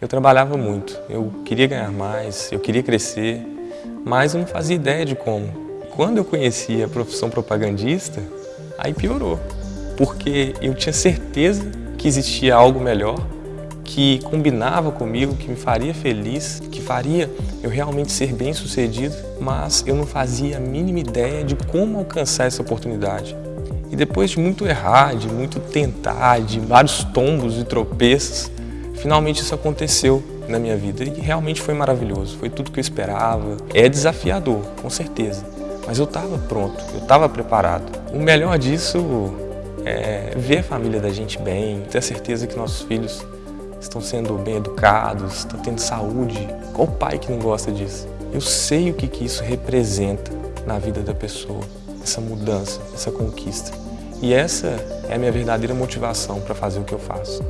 Eu trabalhava muito, eu queria ganhar mais, eu queria crescer, mas eu não fazia ideia de como. Quando eu conheci a profissão propagandista, aí piorou, porque eu tinha certeza que existia algo melhor, que combinava comigo, que me faria feliz, que faria eu realmente ser bem sucedido, mas eu não fazia a mínima ideia de como alcançar essa oportunidade. E depois de muito errar, de muito tentar, de vários tombos e tropeços, Finalmente isso aconteceu na minha vida e realmente foi maravilhoso, foi tudo que eu esperava. É desafiador, com certeza, mas eu estava pronto, eu estava preparado. O melhor disso é ver a família da gente bem, ter a certeza que nossos filhos estão sendo bem educados, estão tendo saúde. Qual pai que não gosta disso? Eu sei o que, que isso representa na vida da pessoa, essa mudança, essa conquista. E essa é a minha verdadeira motivação para fazer o que eu faço.